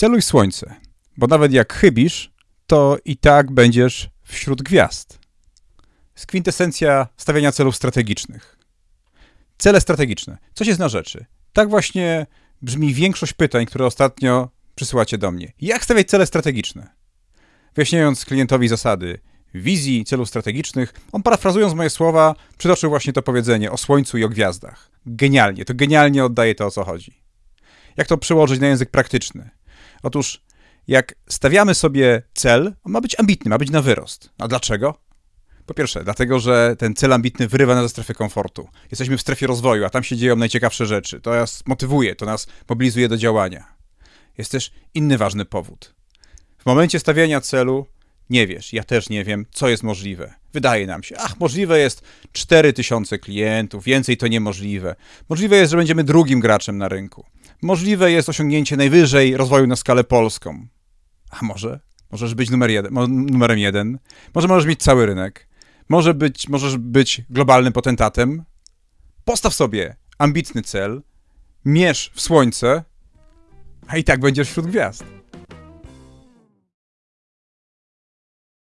Celuj słońce, bo nawet jak chybisz, to i tak będziesz wśród gwiazd. Jest kwintesencja stawiania celów strategicznych. Cele strategiczne. Co się zna rzeczy? Tak właśnie brzmi większość pytań, które ostatnio przysyłacie do mnie. Jak stawiać cele strategiczne? Wyjaśniając klientowi zasady wizji, celów strategicznych, on parafrazując moje słowa, przytoczył właśnie to powiedzenie o słońcu i o gwiazdach. Genialnie, to genialnie oddaje to, o co chodzi. Jak to przełożyć na język praktyczny? Otóż, jak stawiamy sobie cel, on ma być ambitny, ma być na wyrost. A dlaczego? Po pierwsze, dlatego, że ten cel ambitny wyrywa nas ze strefy komfortu. Jesteśmy w strefie rozwoju, a tam się dzieją najciekawsze rzeczy. To nas motywuje, to nas mobilizuje do działania. Jest też inny ważny powód. W momencie stawiania celu nie wiesz, ja też nie wiem, co jest możliwe. Wydaje nam się, ach, możliwe jest 4000 klientów, więcej to niemożliwe. Możliwe jest, że będziemy drugim graczem na rynku. Możliwe jest osiągnięcie najwyżej rozwoju na skalę polską. A może? Możesz być numer jeden, numerem jeden. Może możesz mieć cały rynek. Może być, możesz być globalnym potentatem. Postaw sobie ambitny cel, mierz w słońce, a i tak będziesz wśród gwiazd.